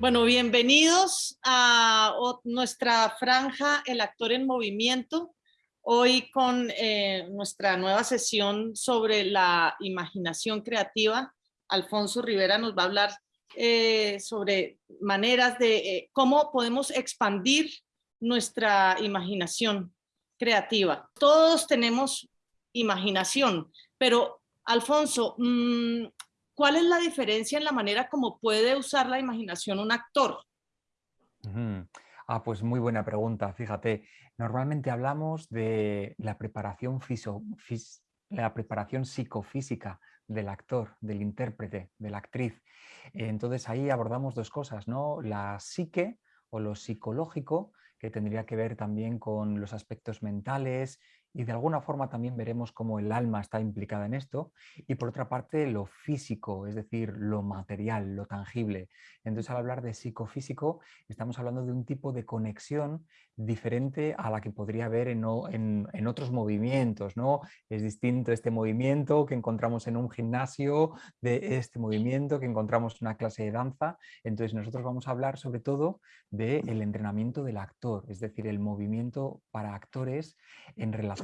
Bueno, bienvenidos a nuestra franja El actor en movimiento. Hoy con eh, nuestra nueva sesión sobre la imaginación creativa. Alfonso Rivera nos va a hablar eh, sobre maneras de eh, cómo podemos expandir nuestra imaginación creativa. Todos tenemos imaginación, pero Alfonso, mm, ¿cuál es la diferencia en la manera como puede usar la imaginación un actor? Ah, pues muy buena pregunta, fíjate. Normalmente hablamos de la preparación, la preparación psicofísica del actor, del intérprete, de la actriz. Entonces ahí abordamos dos cosas, ¿no? La psique o lo psicológico, que tendría que ver también con los aspectos mentales, y de alguna forma también veremos cómo el alma está implicada en esto y por otra parte lo físico, es decir, lo material, lo tangible. Entonces al hablar de psicofísico estamos hablando de un tipo de conexión diferente a la que podría haber en, en, otros movimientos. ¿no? Es distinto este movimiento que encontramos en un gimnasio de este movimiento que encontramos en una clase de danza. Entonces nosotros vamos a hablar sobre todo del entrenamiento del actor, es decir, el movimiento para actores en relación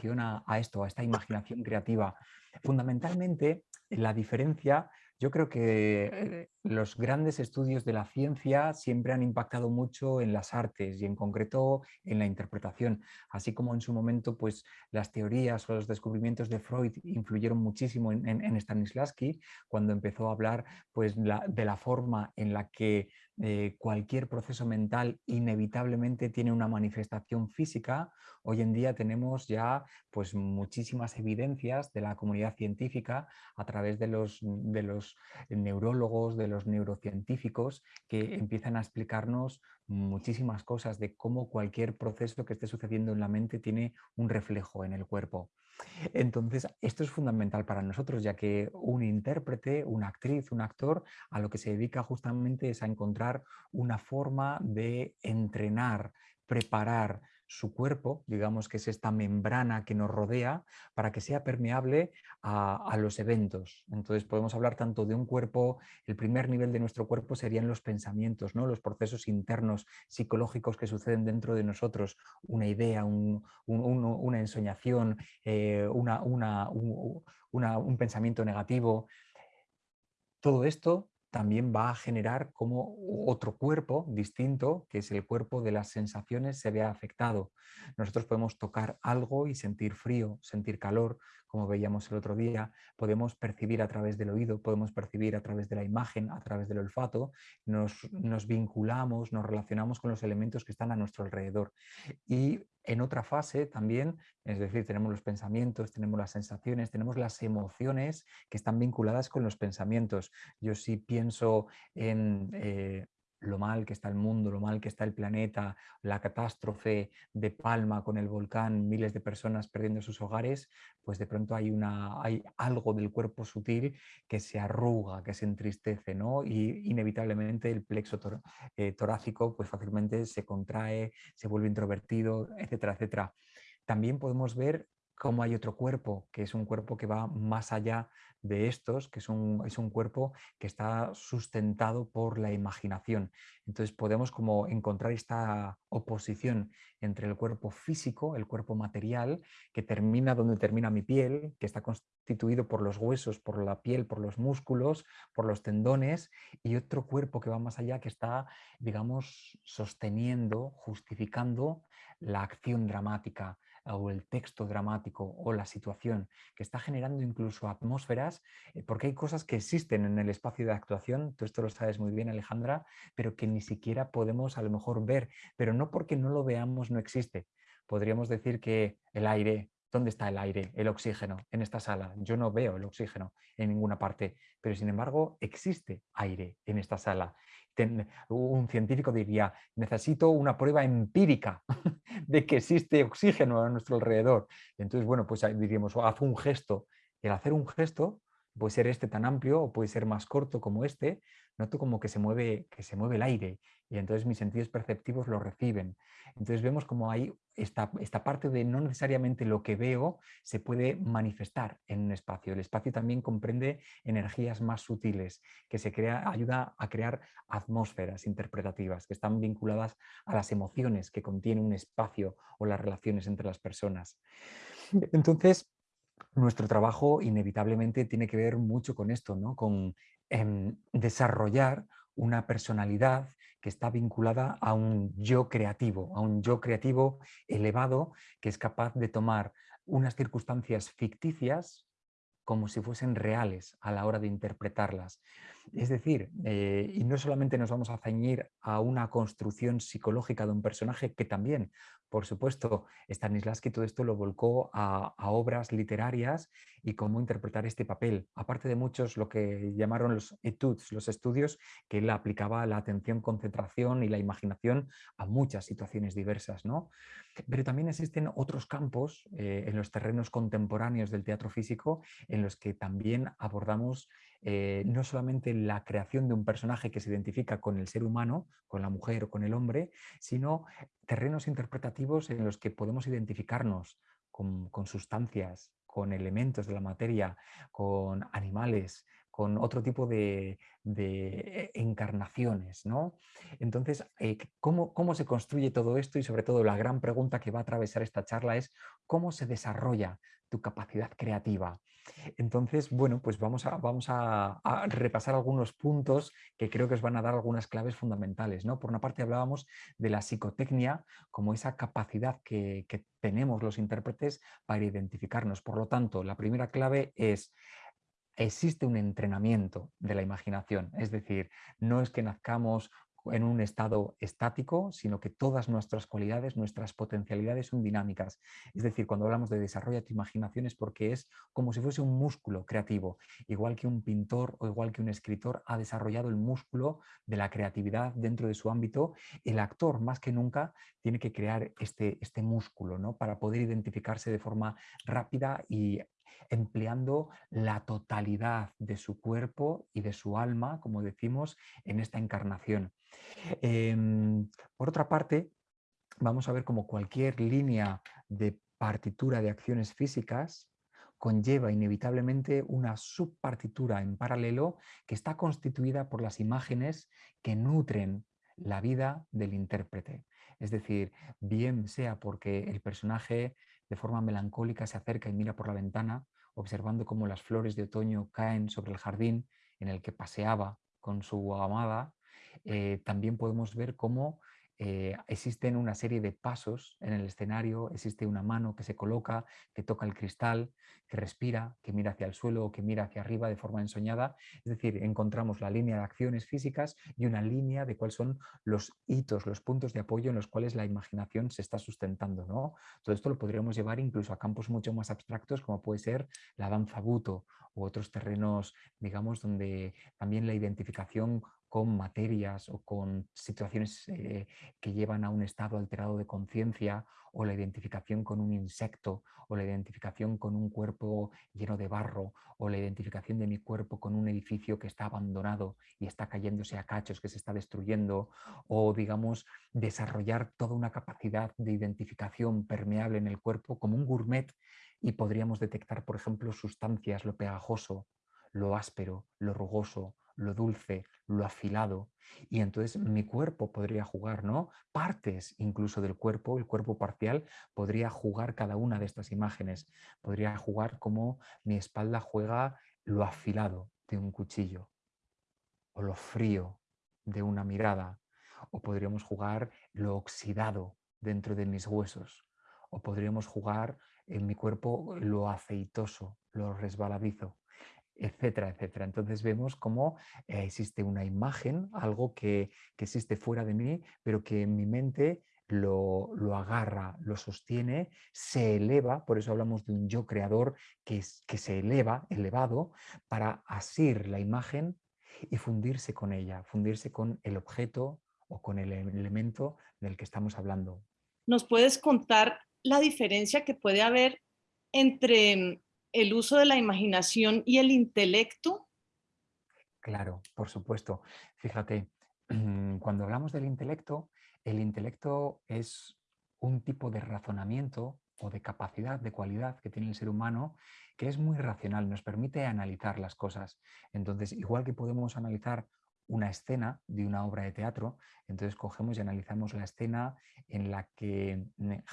a, esto, a esta imaginación creativa. Fundamentalmente, la diferencia, yo creo que eh, los grandes estudios de la ciencia siempre han impactado mucho en las artes y en concreto en la interpretación, así como en su momento pues, las teorías o los descubrimientos de Freud influyeron muchísimo en, Stanislavski cuando empezó a hablar pues, de la forma en la que eh, cualquier proceso mental inevitablemente tiene una manifestación física. Hoy en día tenemos ya pues, muchísimas evidencias de la comunidad científica a través de los, de los neurólogos, de los neurocientíficos que empiezan a explicarnos muchísimas cosas de cómo cualquier proceso que esté sucediendo en la mente tiene un reflejo en el cuerpo. Entonces, esto es fundamental para nosotros, ya que un intérprete, una actriz, un actor, a lo que se dedica justamente es a encontrar una forma de entrenar, preparar, su cuerpo, digamos que es esta membrana que nos rodea, para que sea permeable a, los eventos. Entonces podemos hablar tanto de un cuerpo, el primer nivel de nuestro cuerpo serían los pensamientos, ¿no? los procesos internos psicológicos que suceden dentro de nosotros, una idea, una ensoñación, eh, un pensamiento negativo. Todo esto también va a generar como otro cuerpo distinto, que es el cuerpo de las sensaciones, se vea afectado. Nosotros podemos tocar algo y sentir frío, sentir calor, como veíamos el otro día, podemos percibir a través del oído, podemos percibir a través de la imagen, a través del olfato, nos, nos vinculamos, nos relacionamos con los elementos que están a nuestro alrededor. Y en otra fase también, es decir, tenemos los pensamientos, tenemos las sensaciones, tenemos las emociones que están vinculadas con los pensamientos. Yo sí pienso en eh, lo mal que está el mundo, lo mal que está el planeta, la catástrofe de Palma con el volcán, miles de personas perdiendo sus hogares, pues de pronto hay, una, hay algo del cuerpo sutil que se arruga, que se entristece, ¿no? Y inevitablemente el plexo eh, torácico pues fácilmente se contrae, se vuelve introvertido, etcétera, etcétera. También podemos ver cómo hay otro cuerpo, que es un cuerpo que va más allá de estos, que es un, es un, cuerpo que está sustentado por la imaginación. Entonces podemos como encontrar esta oposición entre el cuerpo físico, el cuerpo material, que termina donde termina mi piel, que está constituido por los huesos, por la piel, por los músculos, por los tendones, y otro cuerpo que va más allá, que está, digamos, sosteniendo, justificando la acción dramática, o el texto dramático o la situación que está generando incluso atmósferas, eh, porque hay cosas que existen en el espacio de actuación, tú esto lo sabes muy bien Alejandra, pero que ni siquiera podemos a lo mejor ver, pero no porque no lo veamos no existe. Podríamos decir que el aire, ¿Dónde está el aire, el oxígeno en esta sala? Yo no veo el oxígeno en ninguna parte, pero sin embargo existe aire en esta sala un científico diría, necesito una prueba empírica de que existe oxígeno a nuestro alrededor. Entonces, bueno, pues diríamos, haz un gesto. El hacer un gesto puede ser este tan amplio o puede ser más corto como este, noto como que se mueve, que se mueve el aire y entonces mis sentidos perceptivos lo reciben. Entonces vemos como hay esta, esta, parte de no necesariamente lo que veo se puede manifestar en un espacio. El espacio también comprende energías más sutiles que se crea, ayuda a crear atmósferas interpretativas que están vinculadas a las emociones que contiene un espacio o las relaciones entre las personas. Entonces, nuestro trabajo inevitablemente tiene que ver mucho con esto, ¿no? con em, desarrollar una personalidad que está vinculada a un yo creativo, a un yo creativo elevado que es capaz de tomar unas circunstancias ficticias como si fuesen reales a la hora de interpretarlas. Es decir, eh, y no solamente nos vamos a ceñir a una construcción psicológica de un personaje, que también, por supuesto, Stanislavski todo esto lo volcó a, obras literarias y cómo interpretar este papel. Aparte de muchos, lo que llamaron los etudes, los estudios, que él aplicaba la atención, concentración y la imaginación a muchas situaciones diversas. ¿no? Pero también existen otros campos eh, en los terrenos contemporáneos del teatro físico en los que también abordamos eh, no solamente la creación de un personaje que se identifica con el ser humano, con la mujer o con el hombre, sino terrenos interpretativos en los que podemos identificarnos con, sustancias, con elementos de la materia, con animales, con otro tipo de, encarnaciones. ¿no? Entonces, eh, ¿cómo, ¿cómo, se construye todo esto? Y sobre todo la gran pregunta que va a atravesar esta charla es ¿cómo se desarrolla tu capacidad creativa? Entonces, bueno, pues vamos a, vamos a, repasar algunos puntos que creo que os van a dar algunas claves fundamentales. ¿no? Por una parte hablábamos de la psicotecnia como esa capacidad que, que tenemos los intérpretes para identificarnos. Por lo tanto, la primera clave es existe un entrenamiento de la imaginación, es decir, no es que nazcamos en un estado estático, sino que todas nuestras cualidades, nuestras potencialidades son dinámicas. Es decir, cuando hablamos de desarrollo tu imaginación es porque es como si fuese un músculo creativo, igual que un pintor o igual que un escritor ha desarrollado el músculo de la creatividad dentro de su ámbito, el actor más que nunca tiene que crear este, este músculo ¿no? para poder identificarse de forma rápida y empleando la totalidad de su cuerpo y de su alma, como decimos, en esta encarnación. Em, por otra parte, vamos a ver cómo cualquier línea de partitura de acciones físicas conlleva inevitablemente una subpartitura en paralelo que está constituida por las imágenes que nutren la vida del intérprete. Es decir, bien sea porque el personaje de forma melancólica se acerca y mira por la ventana, observando cómo las flores de otoño caen sobre el jardín en el que paseaba con su amada, eh, también podemos ver cómo eh, existen una serie de pasos en el escenario, existe una mano que se coloca, que toca el cristal, que respira, que mira hacia el suelo o que mira hacia arriba de forma ensoñada. Es decir, encontramos la línea de acciones físicas y una línea de cuáles son los hitos, los puntos de apoyo en los cuales la imaginación se está sustentando. ¿no? Todo esto lo podríamos llevar incluso a campos mucho más abstractos como puede ser la danza buto u otros terrenos, digamos, donde también la identificación con materias o con situaciones eh, que llevan a un estado alterado de conciencia o la identificación con un insecto o la identificación con un cuerpo lleno de barro o la identificación de mi cuerpo con un edificio que está abandonado y está cayéndose a cachos, que se está destruyendo o digamos desarrollar toda una capacidad de identificación permeable en el cuerpo como un gourmet y podríamos detectar por ejemplo sustancias, lo pegajoso, lo áspero, lo rugoso, lo dulce, lo afilado. Y entonces mi cuerpo podría jugar, ¿no? Partes incluso del cuerpo, el cuerpo parcial, podría jugar cada una de estas imágenes. Podría jugar como mi espalda juega lo afilado de un cuchillo o lo frío de una mirada. O podríamos jugar lo oxidado dentro de mis huesos. O podríamos jugar en mi cuerpo lo aceitoso, lo resbaladizo etcétera, etcétera. Entonces vemos cómo eh, existe una imagen, algo que, existe fuera de mí, pero que en mi mente lo, agarra, lo sostiene, se eleva, por eso hablamos de un yo creador que, que se eleva, elevado, para asir la imagen y fundirse con ella, fundirse con el objeto o con el elemento del que estamos hablando. ¿Nos puedes contar la diferencia que puede haber entre el uso de la imaginación y el intelecto? Claro, por supuesto. Fíjate, cuando hablamos del intelecto, el intelecto es un tipo de razonamiento o de capacidad, de cualidad que tiene el ser humano que es muy racional, nos permite analizar las cosas. Entonces, igual que podemos analizar una escena de una obra de teatro, entonces cogemos y analizamos la escena en la que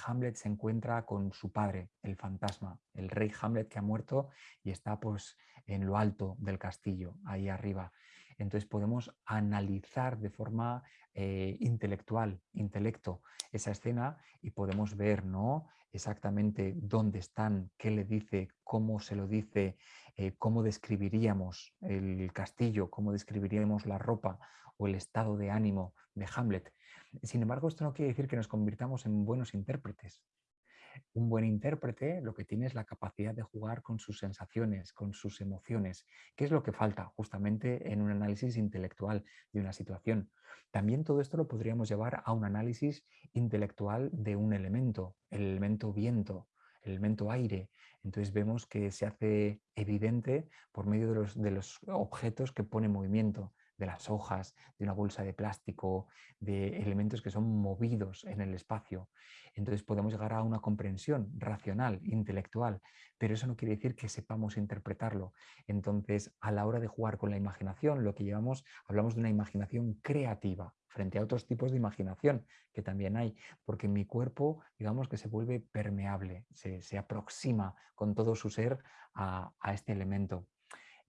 Hamlet se encuentra con su padre, el fantasma, el rey Hamlet que ha muerto y está pues en lo alto del castillo, ahí arriba. Entonces podemos analizar de forma eh, intelectual, intelecto, esa escena y podemos ver ¿no? exactamente dónde están, qué le dice, cómo se lo dice, eh, cómo describiríamos el castillo, cómo describiríamos la ropa o el estado de ánimo de Hamlet. Sin embargo, esto no quiere decir que nos convirtamos en buenos intérpretes. Un buen intérprete lo que tiene es la capacidad de jugar con sus sensaciones, con sus emociones, que es lo que falta justamente en un análisis intelectual de una situación. También todo esto lo podríamos llevar a un análisis intelectual de un elemento, el elemento viento, el elemento aire. Entonces vemos que se hace evidente por medio de los, de los objetos que pone movimiento de las hojas, de una bolsa de plástico, de elementos que son movidos en el espacio. Entonces podemos llegar a una comprensión racional, intelectual, pero eso no quiere decir que sepamos interpretarlo. Entonces, a la hora de jugar con la imaginación, lo que llevamos, hablamos de una imaginación creativa frente a otros tipos de imaginación que también hay, porque mi cuerpo, digamos que se vuelve permeable, se, aproxima con todo su ser a, a este elemento.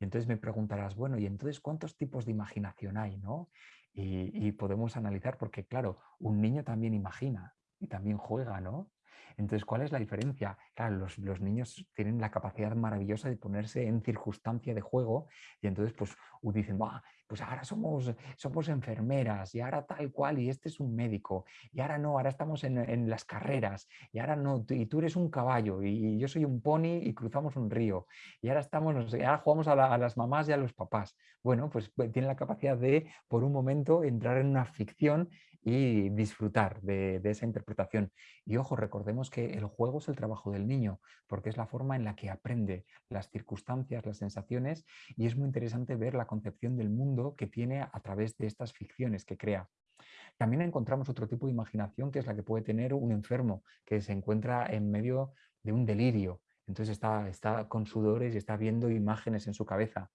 Entonces me preguntarás, bueno, ¿y entonces cuántos tipos de imaginación hay? ¿no? Y, podemos analizar, porque claro, un niño también imagina y también juega, ¿no? Entonces, ¿cuál es la diferencia? Claro, los, niños tienen la capacidad maravillosa de ponerse en circunstancia de juego y entonces pues dicen, pues ahora somos, somos enfermeras y ahora tal cual y este es un médico y ahora no, ahora estamos en, las carreras y ahora no, y tú eres un caballo y, yo soy un pony y cruzamos un río y ahora estamos, ahora jugamos a, las mamás y a los papás. Bueno, pues, pues tienen la capacidad de por un momento entrar en una ficción y disfrutar de, esa interpretación. Y ojo, recordemos que el juego es el trabajo del niño, porque es la forma en la que aprende las circunstancias, las sensaciones, y es muy interesante ver la concepción del mundo que tiene a través de estas ficciones que crea. También encontramos otro tipo de imaginación que es la que puede tener un enfermo que se encuentra en medio de un delirio. Entonces está, está con sudores y está viendo imágenes en su cabeza.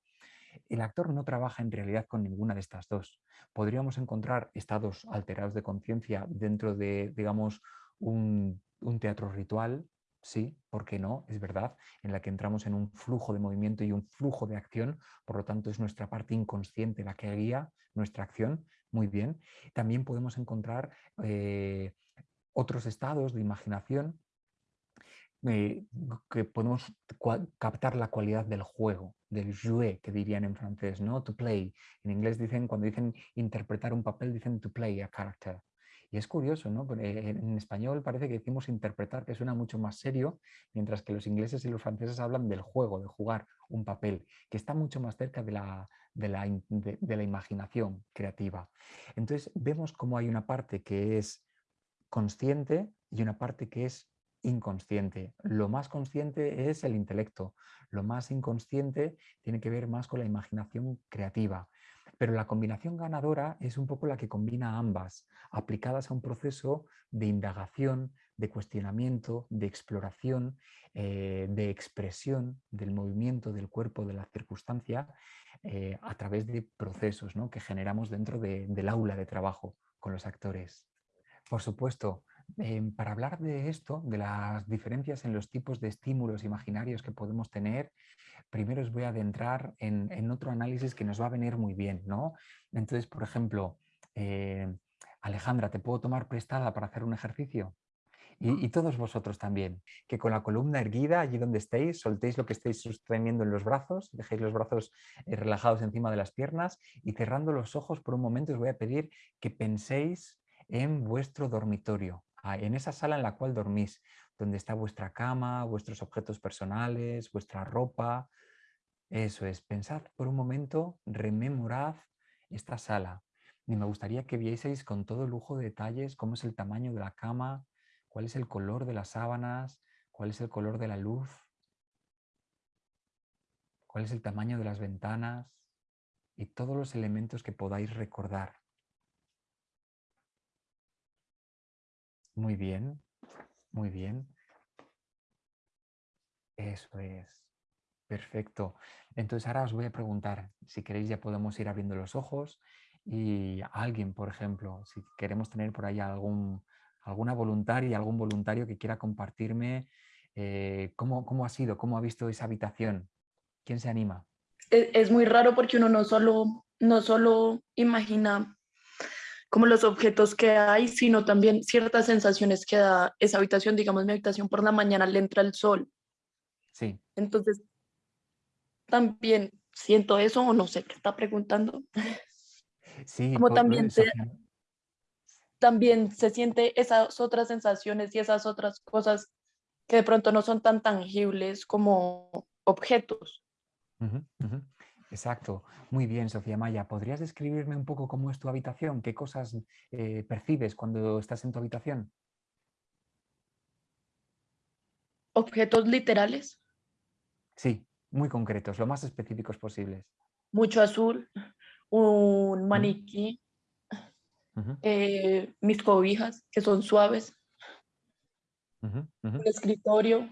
El actor no trabaja en realidad con ninguna de estas dos. Podríamos encontrar estados alterados de conciencia dentro de, digamos, un, teatro ritual, sí, ¿por qué no? Es verdad, en la que entramos en un flujo de movimiento y un flujo de acción, por lo tanto es nuestra parte inconsciente la que guía nuestra acción, muy bien. También podemos encontrar eh, otros estados de imaginación eh, que podemos captar la cualidad del juego, del jouer, que dirían en francés, ¿no? To play. En inglés dicen, cuando dicen interpretar un papel, dicen to play a character. Y es curioso, ¿no? en español parece que decimos interpretar, que suena mucho más serio, mientras que los ingleses y los franceses hablan del juego, de jugar un papel, que está mucho más cerca de la, de la, de la imaginación creativa. Entonces vemos cómo hay una parte que es consciente y una parte que es inconsciente. Lo más consciente es el intelecto, lo más inconsciente tiene que ver más con la imaginación creativa. Pero la combinación ganadora es un poco la que combina ambas, aplicadas a un proceso de indagación, de cuestionamiento, de exploración, eh, de expresión del movimiento del cuerpo, de la circunstancia, eh, a través de procesos que generamos dentro del aula de trabajo con los actores. Por supuesto, em, para hablar de esto, de las diferencias en los tipos de estímulos imaginarios que podemos tener, primero os voy a adentrar en, otro análisis que nos va a venir muy bien. ¿no? Entonces, por ejemplo, eh, Alejandra, ¿te puedo tomar prestada para hacer un ejercicio? Y, todos vosotros también, que con la columna erguida, allí donde estéis, soltéis lo que estéis sosteniendo en los brazos, dejéis los brazos eh, relajados encima de las piernas y cerrando los ojos por un momento os voy a pedir que penséis en vuestro dormitorio, en esa sala en la cual dormís, donde está vuestra cama, vuestros objetos personales, vuestra ropa. Eso es, pensad por un momento, rememorad esta sala. Y me gustaría que vieseis con todo lujo de detalles cómo es el tamaño de la cama, cuál es el color de las sábanas, cuál es el color de la luz, cuál es el tamaño de las ventanas y todos los elementos que podáis recordar. Muy bien, muy bien. Eso es. Perfecto. Entonces ahora os voy a preguntar, si queréis ya podemos ir abriendo los ojos y alguien, por ejemplo, si queremos tener por ahí algún, alguna voluntaria, algún voluntario que quiera compartirme eh, cómo, cómo ha sido, cómo ha visto esa habitación. ¿Quién se anima? Es, es muy raro porque uno no solo, no solo imagina como los objetos que hay, sino también ciertas sensaciones que da esa habitación, digamos mi habitación por la mañana le entra el sol Sí. Entonces, también siento eso o no sé qué está preguntando. Sí, Como también, te- también se siente esas otras sensaciones y esas otras cosas que de pronto no son tan tangibles como objetos. Ujú. Exacto. Muy bien, Sofía Maya. ¿Podrías describirme un poco cómo es tu habitación? ¿Qué cosas eh, percibes cuando estás en tu habitación? Objetos literales, Sí, muy concretos, lo más específicos posibles. mucho azul, un maniquí, eh, mis cobijas que son suaves, un escritorio,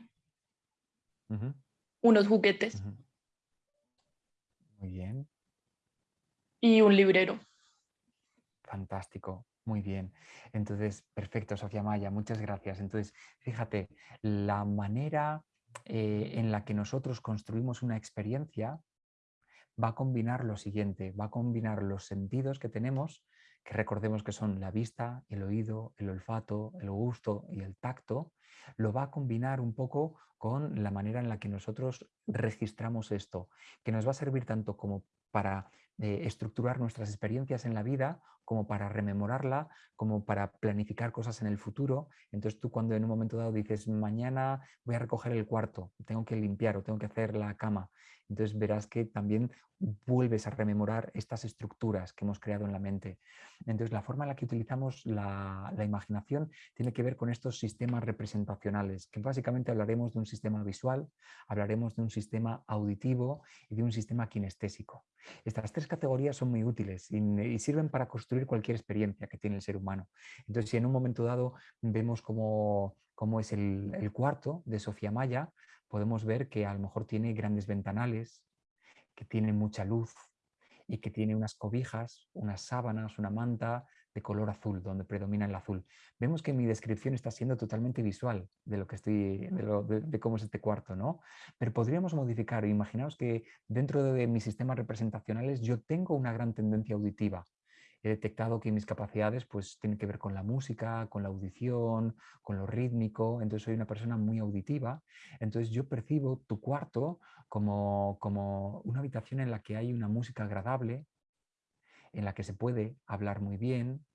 unos juguetes. Muy bien. y un librero. Fantástico, muy bien. Entonces, perfecto, Sofía Maya, muchas gracias. Entonces, fíjate, la manera eh, en la que nosotros construimos una experiencia va a combinar lo siguiente, va a combinar los sentidos que tenemos, que recordemos que son la vista, el oído, el olfato, el gusto y el tacto, lo va a combinar un poco con la manera en la que nosotros registramos esto, que nos va a servir tanto como para eh, estructurar nuestras experiencias en la vida, como para rememorarla, como para planificar cosas en el futuro. Entonces tú cuando en un momento dado dices, mañana voy a recoger el cuarto, tengo que limpiar o tengo que hacer la cama, entonces verás que también vuelves a rememorar estas estructuras que hemos creado en la mente. Entonces la forma en la que utilizamos la, la imaginación tiene que ver con estos sistemas representacionales, que básicamente hablaremos de un sistema visual, hablaremos de un sistema auditivo y de un sistema kinestésico. Estas tres categorías son muy útiles y, y sirven para construir cualquier experiencia que tiene el ser humano. Entonces, si en un momento dado vemos cómo, cómo es el, cuarto de Sofía Maya, podemos ver que a lo mejor tiene grandes ventanales, que tiene mucha luz y que tiene unas cobijas, unas sábanas, una manta de color azul, donde predomina el azul. Vemos que mi descripción está siendo totalmente visual de lo que estoy, de, de- de cómo es este cuarto, ¿no? Pero podríamos modificar, imaginaos que dentro de mis sistemas representacionales yo tengo una gran tendencia auditiva. He detectado que mis capacidades pues tienen que ver con la música, con la audición, con lo rítmico, entonces soy una persona muy auditiva. Entonces yo percibo tu cuarto como, como una habitación en la que hay una música agradable, en la que se puede hablar muy bien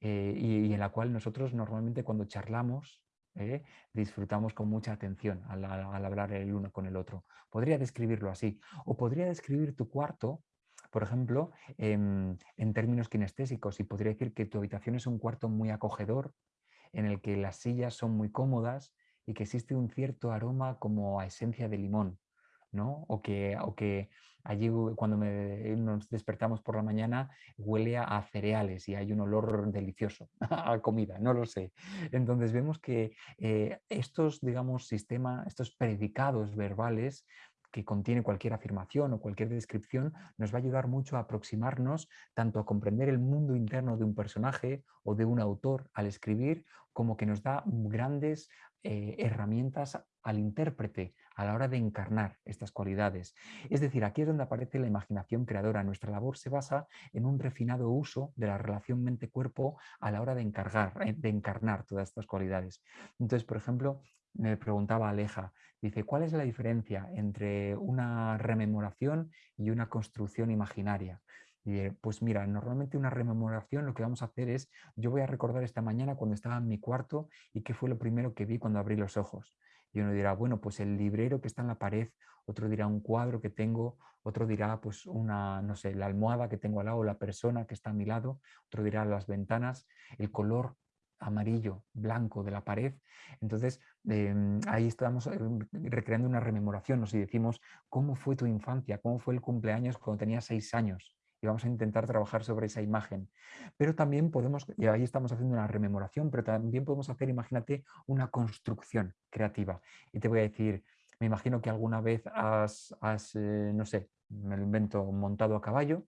eh, y, en la cual nosotros normalmente cuando charlamos eh, disfrutamos con mucha atención al hablar el uno con el otro. Podría describirlo así. O podría describir tu cuarto, por ejemplo, em, en términos kinestésicos y podría decir que tu habitación es un cuarto muy acogedor, en el que las sillas son muy cómodas y que existe un cierto aroma como a esencia de limón, ¿no? O que, o que allí cuando nos despertamos por la mañana huele a, a cereales y hay un olor delicioso a comida, no lo sé. Entonces vemos que eh, estos, digamos, sistemas, estos predicados verbales que contiene cualquier afirmación o cualquier descripción, nos va a ayudar mucho a aproximarnos tanto a comprender el mundo interno de un personaje o de un autor al escribir, como que nos da grandes eh, herramientas al intérprete a la hora de encarnar estas cualidades. Es decir, aquí es donde aparece la imaginación creadora. Nuestra labor se basa en un refinado uso de la relación mente-cuerpo a la hora de, encargar, eh, de encarnar todas estas cualidades. Entonces, por ejemplo, me preguntaba Aleja, dice, ¿cuál es la diferencia entre una rememoración y una construcción imaginaria? Y, pues mira, normalmente una rememoración lo que vamos a hacer es, yo voy a recordar esta mañana cuando estaba en mi cuarto y qué fue lo primero que vi cuando abrí los ojos. Y uno dirá, bueno, pues el librero que está en la pared, otro dirá un cuadro que tengo, otro dirá pues una, no sé, la almohada que tengo al lado, la persona que está a mi lado, otro dirá las ventanas, el color amarillo, blanco de la pared. Entonces, em, ahí estamos eh, recreando una rememoración, nos decimos, ¿cómo fue tu infancia? ¿Cómo fue el cumpleaños cuando tenías seis años? y vamos a intentar trabajar sobre esa imagen. Pero también podemos, y ahí estamos haciendo una rememoración, pero también podemos hacer, imagínate, una construcción creativa. Y te voy a decir, me imagino que alguna vez has, eh, no sé, me lo invento, montado a caballo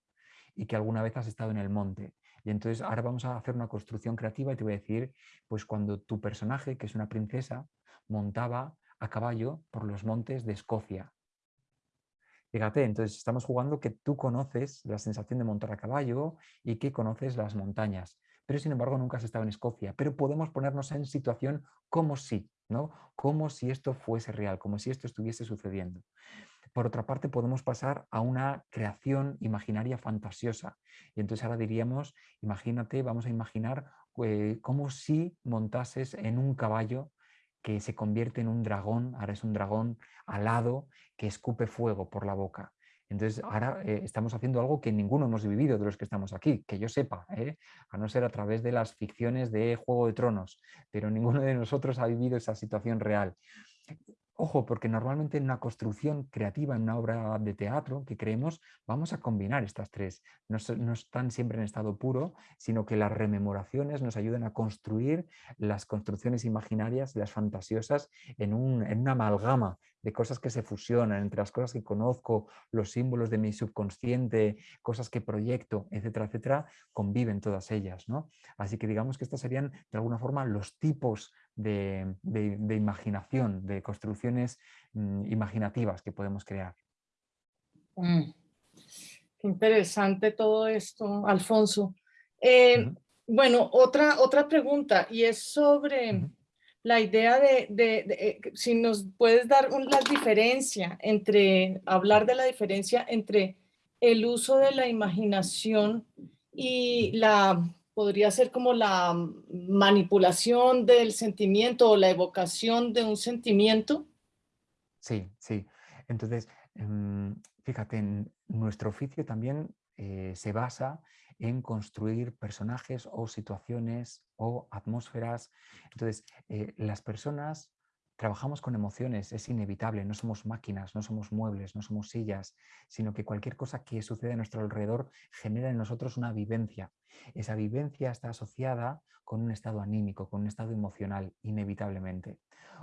y que alguna vez has estado en el monte. Y entonces ahora vamos a hacer una construcción creativa y te voy a decir, pues cuando tu personaje, que es una princesa, montaba a caballo por los montes de Escocia. Fíjate, entonces estamos jugando que tú conoces la sensación de montar a caballo y que conoces las montañas, pero sin embargo nunca has estado en Escocia, pero podemos ponernos en situación como si, ¿no? Como si esto fuese real, como si esto estuviese sucediendo. Por otra parte, podemos pasar a una creación imaginaria fantasiosa. Y entonces ahora diríamos, imagínate, vamos a imaginar eh, como si montases en un caballo que se convierte en un dragón, ahora es un dragón alado que escupe fuego por la boca. Entonces ahora eh, estamos haciendo algo que ninguno hemos vivido de los que estamos aquí, que yo sepa, ¿eh? a no ser a través de las ficciones de Juego de Tronos, pero ninguno de nosotros ha vivido esa situación real. Ojo, porque normalmente en una construcción creativa, en una obra de teatro que creemos, vamos a combinar estas tres. No, están siempre en estado puro, sino que las rememoraciones nos ayudan a construir las construcciones imaginarias, las fantasiosas, en, un, en una amalgama de cosas que se fusionan, entre las cosas que conozco, los símbolos de mi subconsciente, cosas que proyecto, etcétera, etcétera, conviven todas ellas. ¿no? Así que digamos que estos serían de alguna forma los tipos de, imaginación, de construcciones mm, imaginativas que podemos crear. Mm. Qué interesante todo esto, Alfonso. Eh, bueno, otra, otra pregunta y es sobre la idea de, eh, si nos puedes dar la diferencia entre, hablar de la diferencia entre el uso de la imaginación y la podría ser como la manipulación del sentimiento o la evocación de un sentimiento. Sí, sí. Entonces, em, fíjate, en nuestro oficio también eh, se basa en construir personajes o situaciones o atmósferas. Entonces, eh, las personas Trabajamos con emociones, es inevitable, no somos máquinas, no somos muebles, no somos sillas, sino que cualquier cosa que sucede a nuestro alrededor genera en nosotros una vivencia. Esa vivencia está asociada con un estado anímico, con un estado emocional, inevitablemente.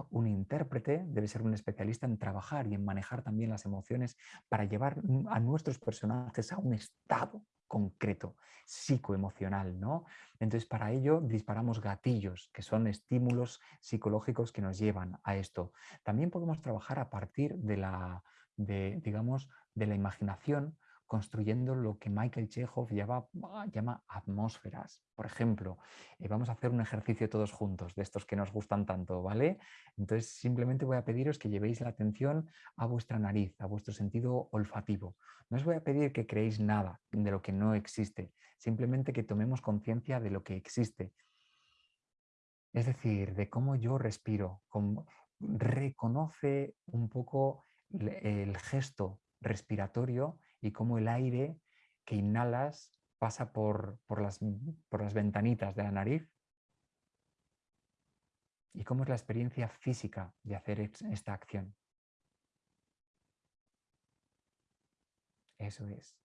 Un intérprete debe ser un especialista en trabajar y en manejar también las emociones para llevar a nuestros personajes a un estado concreto, psicoemocional, ¿no? Entonces, para ello disparamos gatillos, que son estímulos psicológicos que nos llevan a esto. También podemos trabajar a partir de la, de, digamos, de la imaginación construyendo lo que Michael Chekhov llama, atmósferas. Por ejemplo, eh, vamos a hacer un ejercicio todos juntos, de estos que nos gustan tanto, ¿vale? Entonces simplemente voy a pediros que llevéis la atención a vuestra nariz, a vuestro sentido olfativo. No os voy a pedir que creéis nada de lo que no existe, simplemente que tomemos conciencia de lo que existe. Es decir, de cómo yo respiro, reconoce un poco el gesto respiratorio y cómo el aire que inhalas pasa por, por, las, por las ventanitas de la nariz y cómo es la experiencia física de hacer esta acción. Eso es.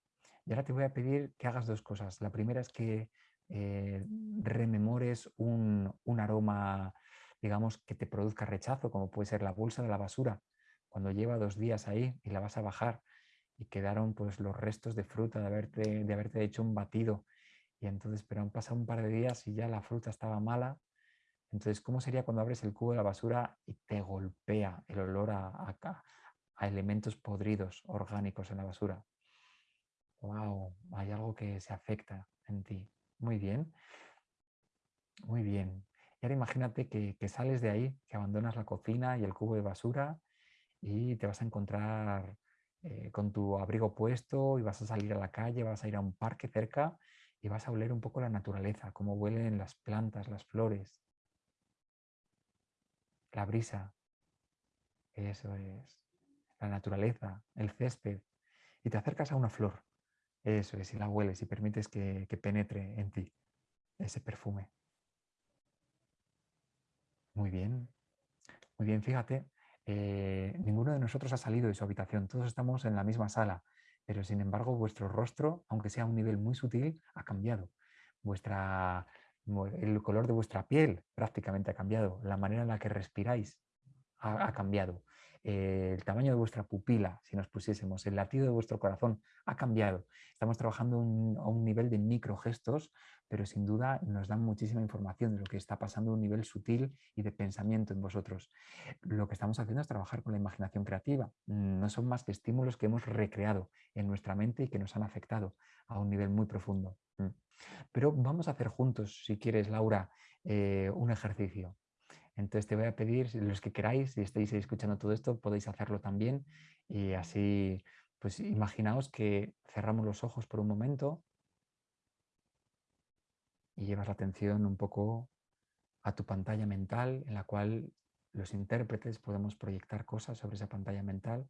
Y ahora te voy a pedir que hagas dos cosas. La primera es que eh, rememores un, un, aroma, digamos, que te produzca rechazo, como puede ser la bolsa de la basura. Cuando lleva dos días ahí y la vas a bajar, y quedaron pues los restos de fruta de haberte, de haberte hecho un batido. Y entonces, pero han pasado un par de días y ya la fruta estaba mala. Entonces, ¿cómo sería cuando abres el cubo de la basura y te golpea el olor a, a, a elementos podridos, orgánicos en la basura? ¡Wow! Hay algo que se afecta en ti. Muy bien. Muy bien. Y ahora imagínate que, que, sales de ahí, que abandonas la cocina y el cubo de basura y te vas a encontrar eh, con tu abrigo puesto y vas a salir a la calle, vas a ir a un parque cerca y vas a oler un poco la naturaleza, cómo huelen las plantas, las flores, la brisa. Eso es. La naturaleza, el césped. Y te acercas a una flor. Eso es, y la hueles y permites que, que penetre en ti ese perfume. Muy bien. Muy bien, fíjate, eh, ninguno de nosotros ha salido de su habitación, todos estamos en la misma sala pero sin embargo vuestro rostro, aunque sea a un nivel muy sutil, ha cambiado. Vuestra, el color de vuestra piel prácticamente ha cambiado, la manera en la que respiráis ha cambiado. El tamaño de vuestra pupila, si nos pusiésemos, el latido de vuestro corazón ha cambiado. Estamos trabajando a un nivel de microgestos, pero sin duda nos dan muchísima información de lo que está pasando a un nivel sutil y de pensamiento en vosotros. Lo que estamos haciendo es trabajar con la imaginación creativa. No son más que estímulos que hemos recreado en nuestra mente y que nos han afectado a un nivel muy profundo. Mm. Pero vamos a hacer juntos, si quieres, Laura, eh, un ejercicio. Entonces te voy a pedir, los que queráis, si estáis escuchando todo esto, podéis hacerlo también. Y así, pues imaginaos que cerramos los ojos por un momento y llevas la atención un poco a tu pantalla mental en la cual los intérpretes podemos proyectar cosas sobre esa pantalla mental.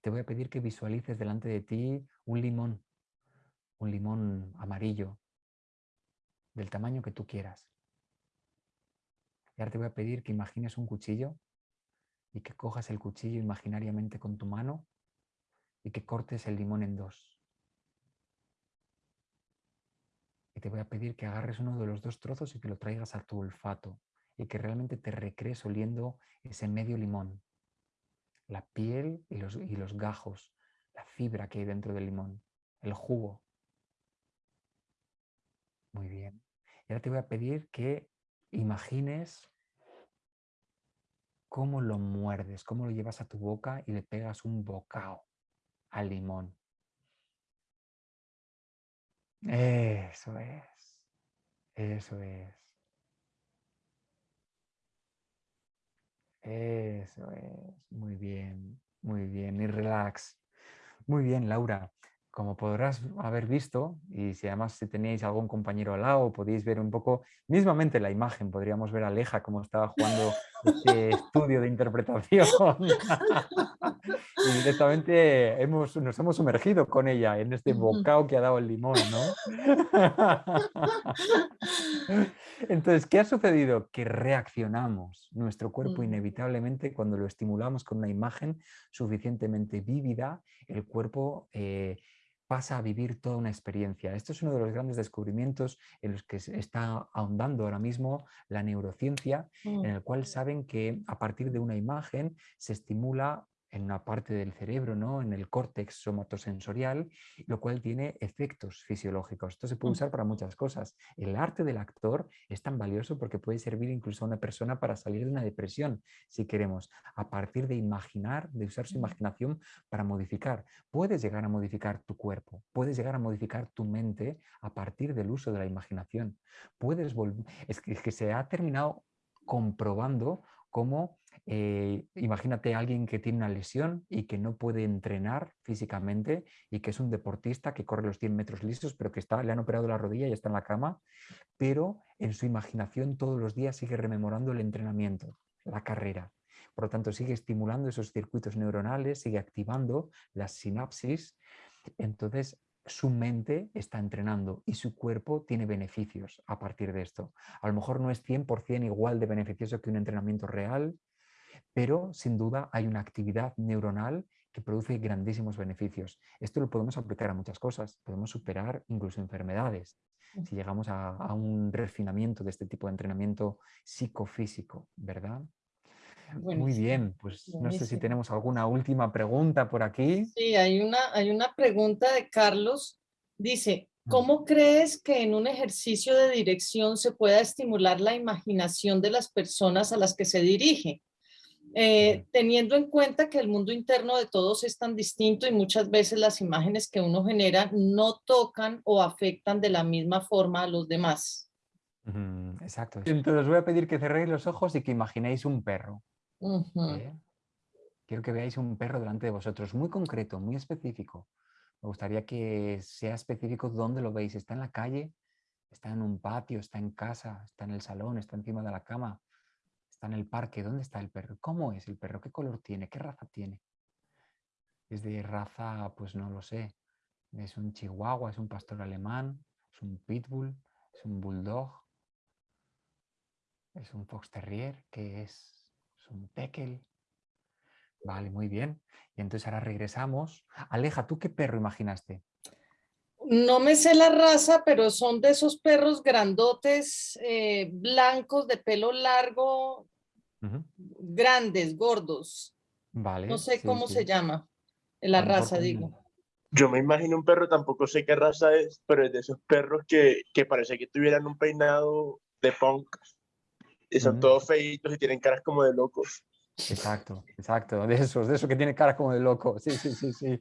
Te voy a pedir que visualices delante de ti un limón, un limón amarillo, del tamaño que tú quieras. Y ahora te voy a pedir que imagines un cuchillo y que cojas el cuchillo imaginariamente con tu mano y que cortes el limón en dos. Y te voy a pedir que agarres uno de los dos trozos y que lo traigas a tu olfato y que realmente te recrees oliendo ese medio limón, la piel y los, y los gajos, la fibra que hay dentro del limón, el jugo. Muy bien. Y ahora te voy a pedir que imagines cómo lo muerdes, cómo lo llevas a tu boca y le pegas un bocado al limón. Eso es. Eso es. Eso es. Muy bien. Muy bien. Y relax. Muy bien, Laura como podrás haber visto, y si además si teníais algún compañero al lado, podéis ver un poco, mismamente la imagen, podríamos ver a Aleja como estaba jugando este estudio de interpretación. y directamente hemos, nos hemos sumergido con ella en este bocado que ha dado el limón, ¿no? Entonces, ¿qué ha sucedido? Que reaccionamos nuestro cuerpo inevitablemente cuando lo estimulamos con una imagen suficientemente vívida, el cuerpo... Eh, pasa a vivir toda una experiencia. Esto es uno de los grandes descubrimientos en los que se está ahondando ahora mismo la neurociencia, en el cual saben que a partir de una imagen se estimula en una parte del cerebro, ¿no? en el córtex somatosensorial, lo cual tiene efectos fisiológicos. Esto se puede mm. usar para muchas cosas. El arte del actor es tan valioso porque puede servir incluso a una persona para salir de una depresión, si queremos, a partir de imaginar, de usar su mm. imaginación para modificar. Puedes llegar a modificar tu cuerpo, puedes llegar a modificar tu mente a partir del uso de la imaginación. Puedes es que se ha terminado comprobando cómo eh, imagínate a alguien que tiene una lesión y que no puede entrenar físicamente y que es un deportista que corre los 100 metros lisos, pero que está, le han operado la rodilla y está en la cama, pero en su imaginación todos los días sigue rememorando el entrenamiento, la carrera. Por lo tanto, sigue estimulando esos circuitos neuronales, sigue activando las sinapsis. Entonces, su mente está entrenando y su cuerpo tiene beneficios a partir de esto. A lo mejor no es 100% igual de beneficioso que un entrenamiento real, pero sin duda hay una actividad neuronal que produce grandísimos beneficios. Esto lo podemos aplicar a muchas cosas, podemos superar incluso enfermedades si llegamos a, un refinamiento de este tipo de entrenamiento psicofísico, ¿verdad? Muy bien, pues no sé si tenemos alguna última pregunta por aquí. Sí, hay una, hay una pregunta de Carlos. Dice, mm. ¿cómo crees que en un ejercicio de dirección se pueda estimular la imaginación de las personas a las que se dirige? Eh, teniendo en cuenta que el mundo interno de todos es tan distinto y muchas veces las imágenes que uno genera no tocan o afectan de la misma forma a los demás. exacto. Entonces os voy a pedir que cerréis los ojos y que imaginéis un perro. ¿eh? Quiero que veáis un perro delante de vosotros, muy concreto, muy específico. Me gustaría que sea específico dónde lo veis. ¿Está en la calle? ¿Está en un patio? ¿Está en casa? ¿Está en el salón? ¿Está encima de la cama? Está en el parque. ¿Dónde está el perro? ¿Cómo es el perro? ¿Qué color tiene? ¿Qué raza tiene? Es de raza, pues no lo sé. Es un chihuahua, es un pastor alemán, es un pitbull, es un bulldog, es un fox terrier, ¿qué es? Es un tekel. Vale, muy bien. Y entonces ahora regresamos. Aleja, ¿tú qué perro imaginaste? No me sé la raza, pero son de esos perros grandotes, eh, blancos, de pelo largo, grandes, gordos. Vale. No sé cómo se llama, la raza, digo. Yo me imagino un perro, tampoco sé qué raza es, pero es de esos perros que, que parece que tuvieran un peinado de punk. Y son todos feitos y tienen caras como de locos. Exacto, exacto, de esos, de esos que tiene cara como de loco, sí, sí, sí, sí.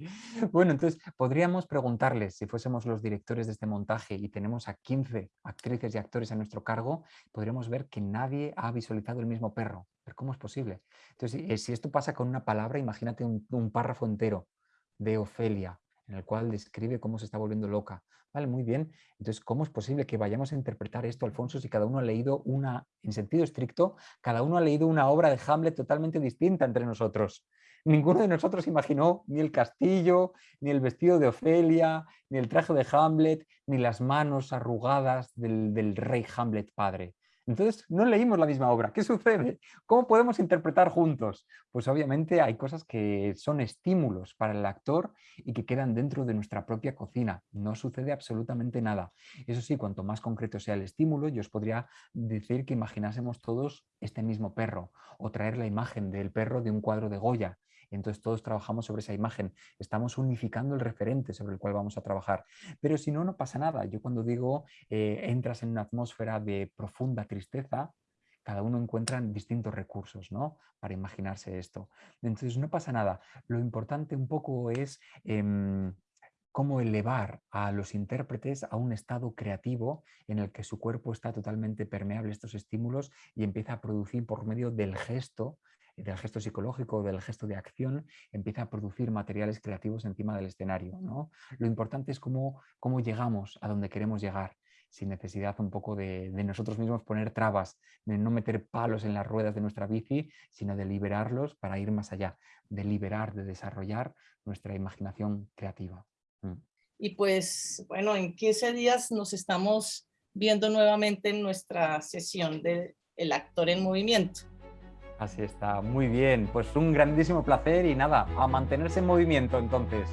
Bueno, entonces podríamos preguntarles, si fuésemos los directores de este montaje y tenemos a 15 actrices y actores a nuestro cargo, podríamos ver que nadie ha visualizado el mismo perro. Pero ¿cómo es posible? Entonces, eh, si esto pasa con una palabra, imagínate un, un párrafo entero de Ofelia, en el cual describe cómo se está volviendo loca. Vale, muy bien. Entonces, ¿cómo es posible que vayamos a interpretar esto, Alfonso, si cada uno ha leído una, en sentido estricto, cada uno ha leído una obra de Hamlet totalmente distinta entre nosotros? Ninguno de nosotros imaginó ni el castillo, ni el vestido de Ofelia, ni el traje de Hamlet, ni las manos arrugadas del, del rey Hamlet padre. Entonces, no leímos la misma obra. ¿Qué sucede? ¿Cómo podemos interpretar juntos? Pues obviamente hay cosas que son estímulos para el actor y que quedan dentro de nuestra propia cocina. No sucede absolutamente nada. Eso sí, cuanto más concreto sea el estímulo, yo os podría decir que imaginásemos todos este mismo perro o traer la imagen del perro de un cuadro de Goya entonces todos trabajamos sobre esa imagen, estamos unificando el referente sobre el cual vamos a trabajar. Pero si no, no pasa nada. Yo cuando digo eh, entras en una atmósfera de profunda tristeza, cada uno encuentra distintos recursos ¿no? para imaginarse esto. Entonces no pasa nada. Lo importante un poco es em, cómo elevar a los intérpretes a un estado creativo en el que su cuerpo está totalmente permeable a estos estímulos y empieza a producir por medio del gesto del gesto psicológico, del gesto de acción, empieza a producir materiales creativos encima del escenario. ¿no? Lo importante es cómo, cómo llegamos a donde queremos llegar, sin necesidad un poco de, nosotros mismos poner trabas, de no meter palos en las ruedas de nuestra bici, sino de liberarlos para ir más allá, de liberar, de desarrollar nuestra imaginación creativa. Mm. Y pues, bueno, en 15 días nos estamos viendo nuevamente en nuestra sesión de El actor en movimiento. Así está, muy bien. Pues un grandísimo placer y nada, a mantenerse en movimiento entonces.